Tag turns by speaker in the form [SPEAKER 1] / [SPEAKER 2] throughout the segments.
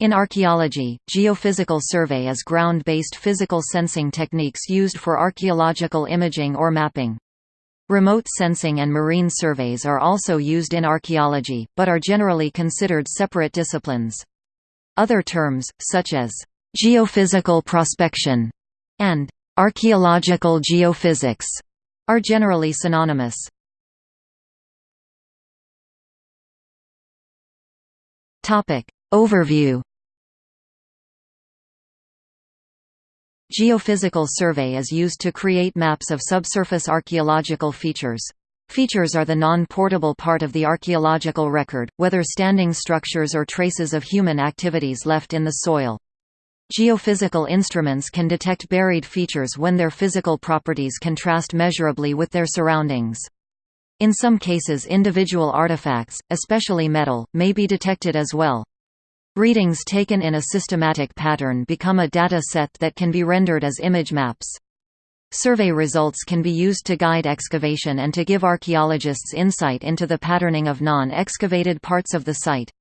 [SPEAKER 1] In archaeology, geophysical survey is ground-based physical sensing techniques used for archaeological imaging or mapping. Remote sensing and marine surveys are also used in archaeology, but are generally considered separate disciplines. Other terms, such as geophysical prospection and archaeological geophysics, are generally synonymous. Overview Geophysical survey is used to create maps of subsurface archaeological features. Features are the non-portable part of the archaeological record, whether standing structures or traces of human activities left in the soil. Geophysical instruments can detect buried features when their physical properties contrast measurably with their surroundings. In some cases individual artifacts, especially metal, may be detected as well. Readings taken in a systematic pattern become a data set that can be rendered as image maps. Survey results can be used to guide excavation and to give archaeologists insight into the patterning of non-excavated parts of the site.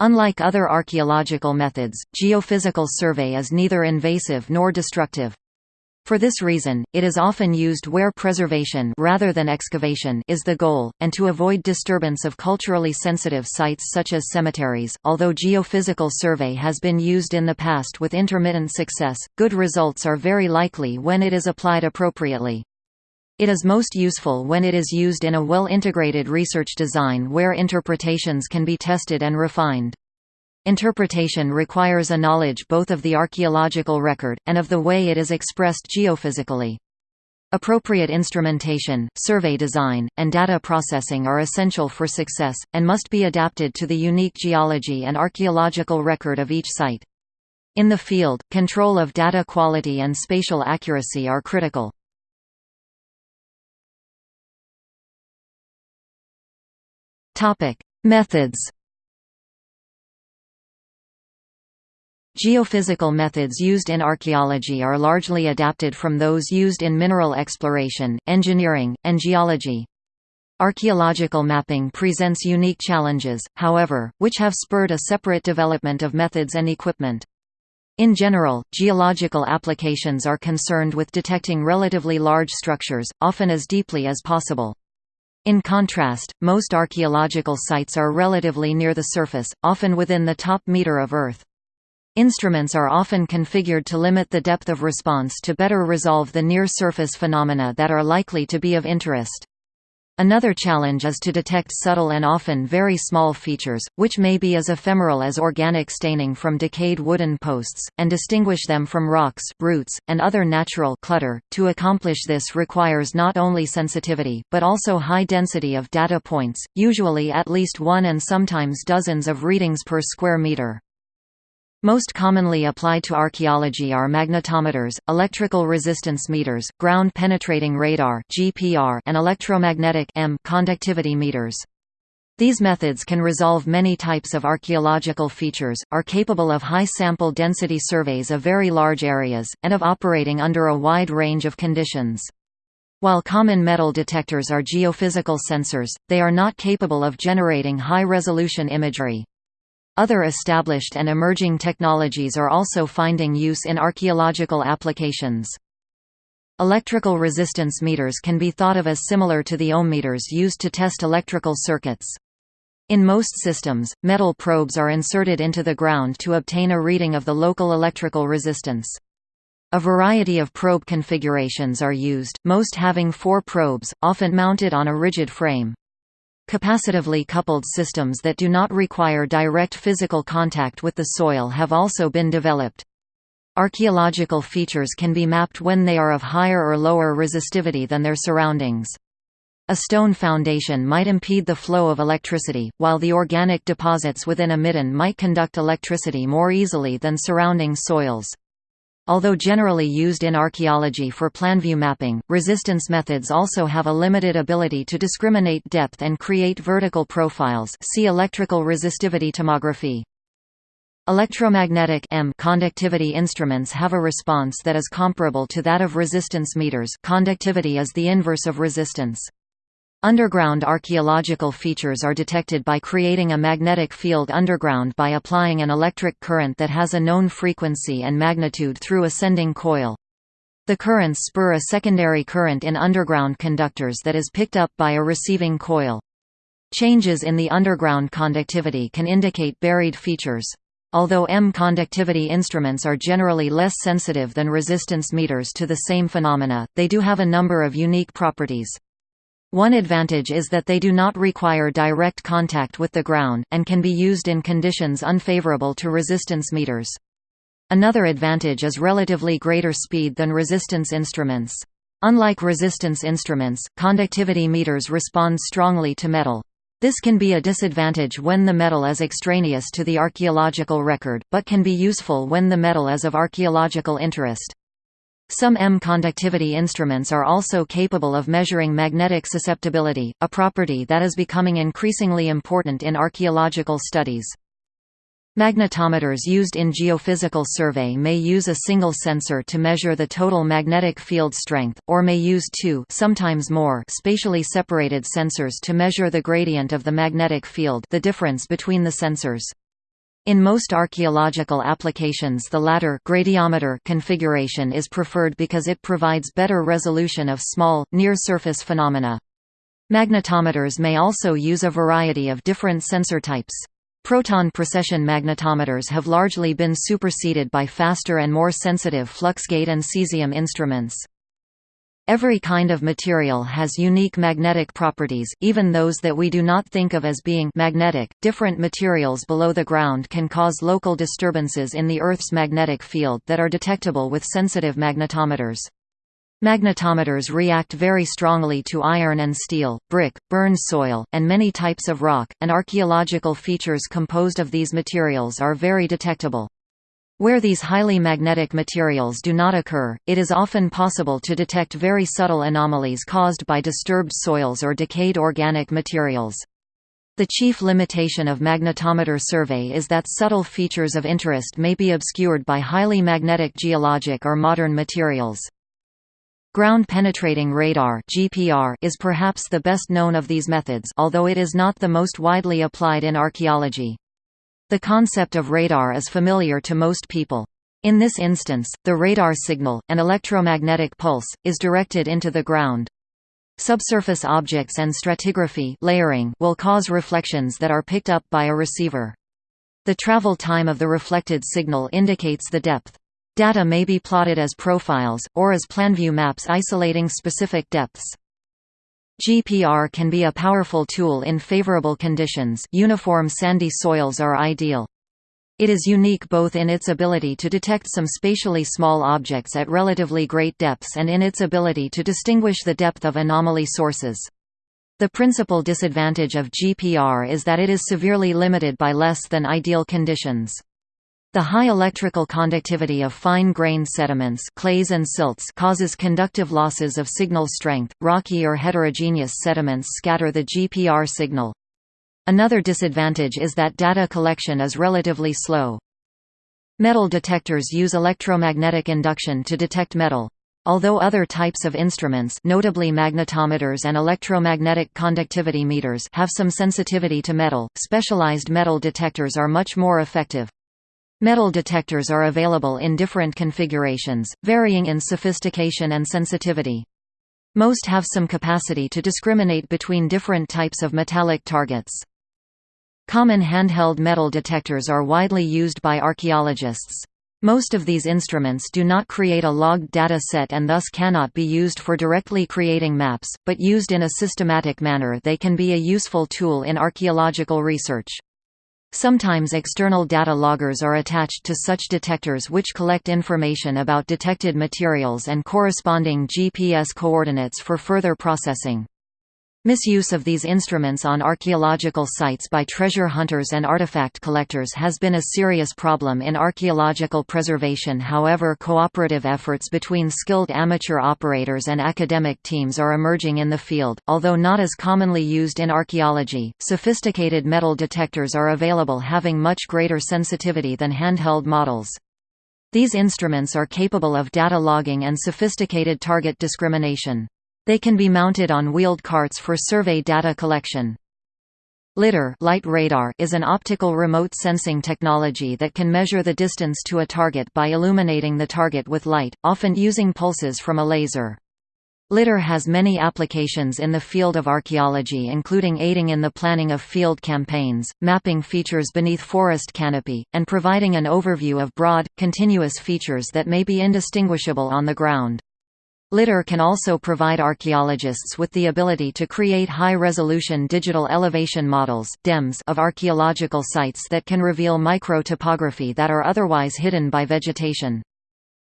[SPEAKER 1] Unlike other archaeological methods, geophysical survey is neither invasive nor destructive. For this reason, it is often used where preservation rather than excavation is the goal, and to avoid disturbance of culturally sensitive sites such as cemeteries. Although geophysical survey has been used in the past with intermittent success, good results are very likely when it is applied appropriately. It is most useful when it is used in a well-integrated research design where interpretations can be tested and refined. Interpretation requires a knowledge both of the archaeological record, and of the way it is expressed geophysically. Appropriate instrumentation, survey design, and data processing are essential for success, and must be adapted to the unique geology and archaeological record of each site. In the field, control of data quality and spatial accuracy are critical. Methods Geophysical methods used in archaeology are largely adapted from those used in mineral exploration, engineering, and geology. Archaeological mapping presents unique challenges, however, which have spurred a separate development of methods and equipment. In general, geological applications are concerned with detecting relatively large structures, often as deeply as possible. In contrast, most archaeological sites are relatively near the surface, often within the top meter of Earth. Instruments are often configured to limit the depth of response to better resolve the near-surface phenomena that are likely to be of interest. Another challenge is to detect subtle and often very small features, which may be as ephemeral as organic staining from decayed wooden posts, and distinguish them from rocks, roots, and other natural clutter. To accomplish this requires not only sensitivity, but also high density of data points, usually at least one and sometimes dozens of readings per square meter. Most commonly applied to archaeology are magnetometers, electrical resistance meters, ground penetrating radar (GPR), and electromagnetic EM conductivity meters. These methods can resolve many types of archaeological features, are capable of high sample density surveys of very large areas, and of operating under a wide range of conditions. While common metal detectors are geophysical sensors, they are not capable of generating high-resolution imagery. Other established and emerging technologies are also finding use in archaeological applications. Electrical resistance meters can be thought of as similar to the ohm meters used to test electrical circuits. In most systems, metal probes are inserted into the ground to obtain a reading of the local electrical resistance. A variety of probe configurations are used, most having four probes, often mounted on a rigid frame. Capacitively coupled systems that do not require direct physical contact with the soil have also been developed. Archaeological features can be mapped when they are of higher or lower resistivity than their surroundings. A stone foundation might impede the flow of electricity, while the organic deposits within a midden might conduct electricity more easily than surrounding soils. Although generally used in archaeology for planview mapping, resistance methods also have a limited ability to discriminate depth and create vertical profiles see electrical resistivity tomography. Electromagnetic EM conductivity instruments have a response that is comparable to that of resistance meters conductivity is the inverse of resistance. Underground archaeological features are detected by creating a magnetic field underground by applying an electric current that has a known frequency and magnitude through a sending coil. The currents spur a secondary current in underground conductors that is picked up by a receiving coil. Changes in the underground conductivity can indicate buried features. Although EM conductivity instruments are generally less sensitive than resistance meters to the same phenomena, they do have a number of unique properties. One advantage is that they do not require direct contact with the ground, and can be used in conditions unfavorable to resistance meters. Another advantage is relatively greater speed than resistance instruments. Unlike resistance instruments, conductivity meters respond strongly to metal. This can be a disadvantage when the metal is extraneous to the archaeological record, but can be useful when the metal is of archaeological interest. Some EM-conductivity instruments are also capable of measuring magnetic susceptibility, a property that is becoming increasingly important in archaeological studies. Magnetometers used in geophysical survey may use a single sensor to measure the total magnetic field strength, or may use two sometimes more spatially separated sensors to measure the gradient of the magnetic field the difference between the sensors. In most archaeological applications the latter gradiometer configuration is preferred because it provides better resolution of small, near-surface phenomena. Magnetometers may also use a variety of different sensor types. Proton precession magnetometers have largely been superseded by faster and more sensitive fluxgate and cesium instruments. Every kind of material has unique magnetic properties, even those that we do not think of as being magnetic. Different materials below the ground can cause local disturbances in the Earth's magnetic field that are detectable with sensitive magnetometers. Magnetometers react very strongly to iron and steel, brick, burned soil, and many types of rock, and archaeological features composed of these materials are very detectable. Where these highly magnetic materials do not occur, it is often possible to detect very subtle anomalies caused by disturbed soils or decayed organic materials. The chief limitation of magnetometer survey is that subtle features of interest may be obscured by highly magnetic geologic or modern materials. Ground-penetrating radar (GPR) is perhaps the best known of these methods, although it is not the most widely applied in archaeology. The concept of radar is familiar to most people. In this instance, the radar signal, an electromagnetic pulse, is directed into the ground. Subsurface objects and stratigraphy layering will cause reflections that are picked up by a receiver. The travel time of the reflected signal indicates the depth. Data may be plotted as profiles, or as planview maps isolating specific depths. GPR can be a powerful tool in favorable conditions uniform sandy soils are ideal. It is unique both in its ability to detect some spatially small objects at relatively great depths and in its ability to distinguish the depth of anomaly sources. The principal disadvantage of GPR is that it is severely limited by less than ideal conditions. The high electrical conductivity of fine-grained sediments clays and silts causes conductive losses of signal strength. Rocky or heterogeneous sediments scatter the GPR signal. Another disadvantage is that data collection is relatively slow. Metal detectors use electromagnetic induction to detect metal. Although other types of instruments notably magnetometers and electromagnetic conductivity meters have some sensitivity to metal, specialized metal detectors are much more effective. Metal detectors are available in different configurations, varying in sophistication and sensitivity. Most have some capacity to discriminate between different types of metallic targets. Common handheld metal detectors are widely used by archaeologists. Most of these instruments do not create a logged data set and thus cannot be used for directly creating maps, but used in a systematic manner they can be a useful tool in archaeological research. Sometimes external data loggers are attached to such detectors which collect information about detected materials and corresponding GPS coordinates for further processing. Misuse of these instruments on archaeological sites by treasure hunters and artifact collectors has been a serious problem in archaeological preservation however cooperative efforts between skilled amateur operators and academic teams are emerging in the field, although not as commonly used in archaeology. Sophisticated metal detectors are available having much greater sensitivity than handheld models. These instruments are capable of data logging and sophisticated target discrimination. They can be mounted on wheeled carts for survey data collection. LiDAR light radar is an optical remote sensing technology that can measure the distance to a target by illuminating the target with light, often using pulses from a laser. LiDAR has many applications in the field of archaeology including aiding in the planning of field campaigns, mapping features beneath forest canopy, and providing an overview of broad, continuous features that may be indistinguishable on the ground. LiDAR can also provide archaeologists with the ability to create high-resolution digital elevation models of archaeological sites that can reveal micro-topography that are otherwise hidden by vegetation.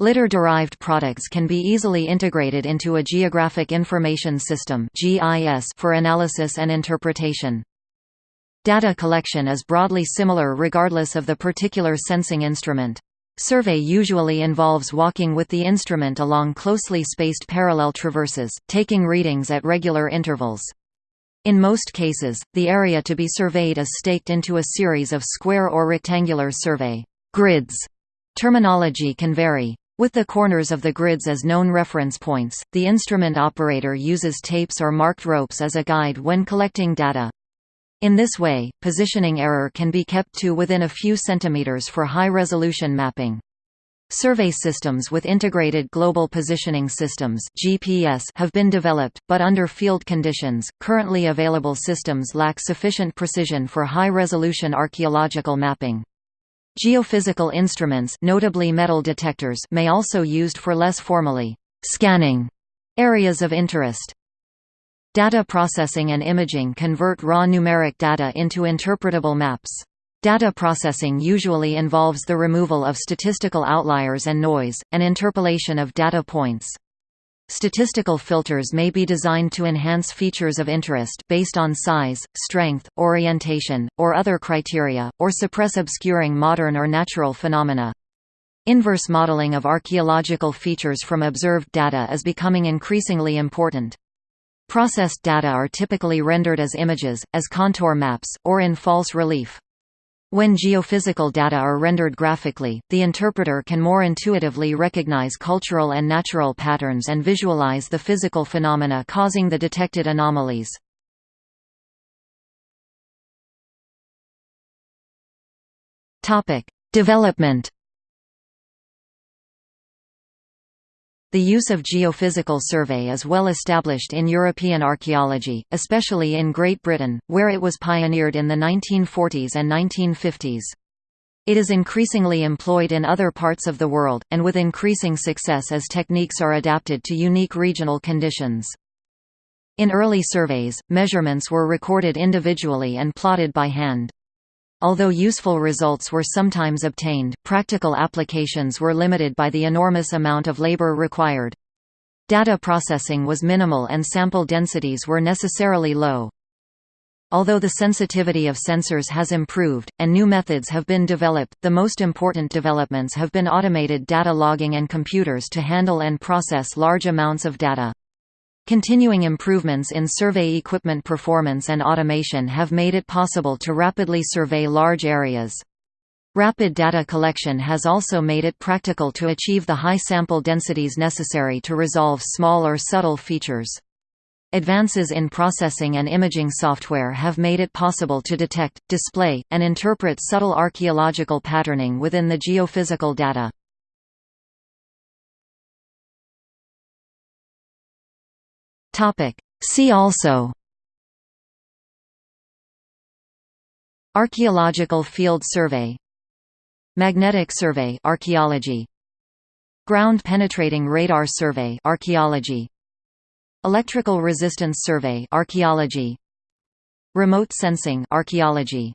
[SPEAKER 1] LiDAR-derived products can be easily integrated into a Geographic Information System for analysis and interpretation. Data collection is broadly similar regardless of the particular sensing instrument. Survey usually involves walking with the instrument along closely spaced parallel traverses, taking readings at regular intervals. In most cases, the area to be surveyed is staked into a series of square or rectangular survey grids. Terminology can vary. With the corners of the grids as known reference points, the instrument operator uses tapes or marked ropes as a guide when collecting data. In this way, positioning error can be kept to within a few centimeters for high-resolution mapping. Survey systems with integrated global positioning systems (GPS) have been developed, but under field conditions, currently available systems lack sufficient precision for high-resolution archaeological mapping. Geophysical instruments, notably metal detectors, may also be used for less formally scanning areas of interest. Data processing and imaging convert raw numeric data into interpretable maps. Data processing usually involves the removal of statistical outliers and noise, and interpolation of data points. Statistical filters may be designed to enhance features of interest based on size, strength, orientation, or other criteria, or suppress obscuring modern or natural phenomena. Inverse modeling of archaeological features from observed data is becoming increasingly important. Processed data are typically rendered as images, as contour maps, or in false relief. When geophysical data are rendered graphically, the interpreter can more intuitively recognize cultural and natural patterns and visualize the physical phenomena causing the detected anomalies. Development The use of geophysical survey is well established in European archaeology, especially in Great Britain, where it was pioneered in the 1940s and 1950s. It is increasingly employed in other parts of the world, and with increasing success as techniques are adapted to unique regional conditions. In early surveys, measurements were recorded individually and plotted by hand. Although useful results were sometimes obtained, practical applications were limited by the enormous amount of labor required. Data processing was minimal and sample densities were necessarily low. Although the sensitivity of sensors has improved, and new methods have been developed, the most important developments have been automated data logging and computers to handle and process large amounts of data. Continuing improvements in survey equipment performance and automation have made it possible to rapidly survey large areas. Rapid data collection has also made it practical to achieve the high sample densities necessary to resolve small or subtle features. Advances in processing and imaging software have made it possible to detect, display, and interpret subtle archaeological patterning within the geophysical data. Topic. See also Archaeological field survey Magnetic survey archaeology Ground penetrating radar survey archaeology Electrical resistance survey archaeology Remote sensing archaeology